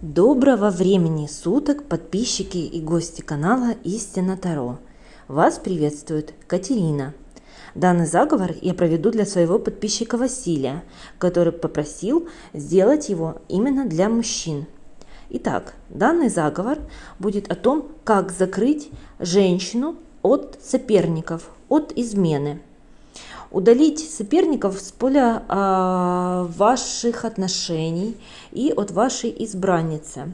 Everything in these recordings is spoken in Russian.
Доброго времени суток, подписчики и гости канала Истина Таро. Вас приветствует Катерина. Данный заговор я проведу для своего подписчика Василия, который попросил сделать его именно для мужчин. Итак, данный заговор будет о том, как закрыть женщину от соперников, от измены удалить соперников с поля э, ваших отношений и от вашей избранницы.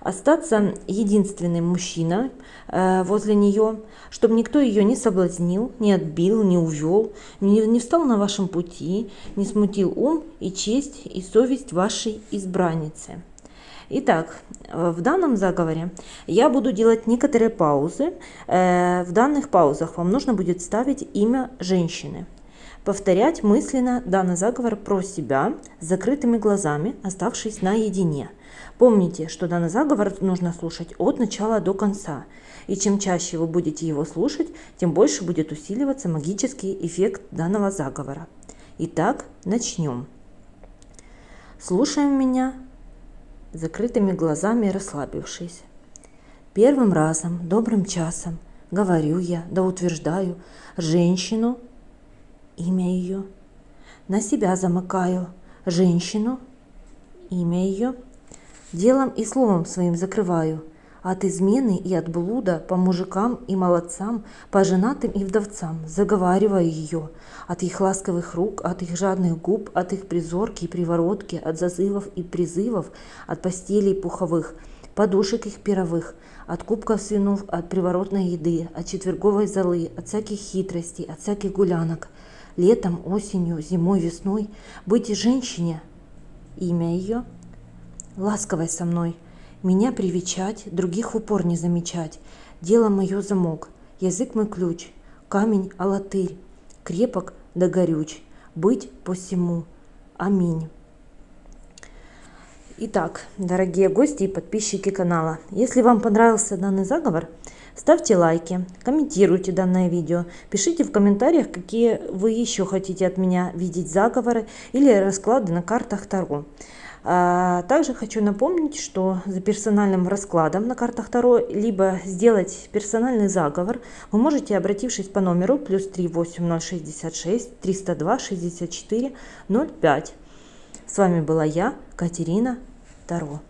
Остаться единственным мужчиной э, возле нее, чтобы никто ее не соблазнил, не отбил, не увел, не, не встал на вашем пути, не смутил ум и честь и совесть вашей избранницы. Итак, в данном заговоре я буду делать некоторые паузы. Э, в данных паузах вам нужно будет ставить имя женщины повторять мысленно данный заговор про себя с закрытыми глазами, оставшись наедине. Помните, что данный заговор нужно слушать от начала до конца. И чем чаще вы будете его слушать, тем больше будет усиливаться магический эффект данного заговора. Итак, начнем. Слушаем меня закрытыми глазами расслабившись. Первым разом, добрым часом, говорю я, да утверждаю, женщину имя ее. На себя замыкаю женщину, имя ее. Делом и словом своим закрываю. От измены и от блуда по мужикам и молодцам, по женатым и вдовцам заговариваю ее. От их ласковых рук, от их жадных губ, от их призорки и приворотки, от зазывов и призывов, от постелей пуховых, подушек их пировых, от кубков свинов, от приворотной еды, от четверговой золы, от всяких хитростей, от всяких гулянок – летом, осенью, зимой, весной, быть женщине, имя ее, ласковой со мной, меня привечать, других в упор не замечать, дело мое замок, язык мой ключ, камень алатырь, крепок да горюч, быть посему. Аминь. Итак, дорогие гости и подписчики канала, если вам понравился данный заговор, Ставьте лайки, комментируйте данное видео, пишите в комментариях, какие вы еще хотите от меня видеть заговоры или расклады на картах Таро. А, также хочу напомнить, что за персональным раскладом на картах Таро, либо сделать персональный заговор, вы можете, обратившись по номеру плюс 38066 302 64 05. С вами была я, Катерина Таро.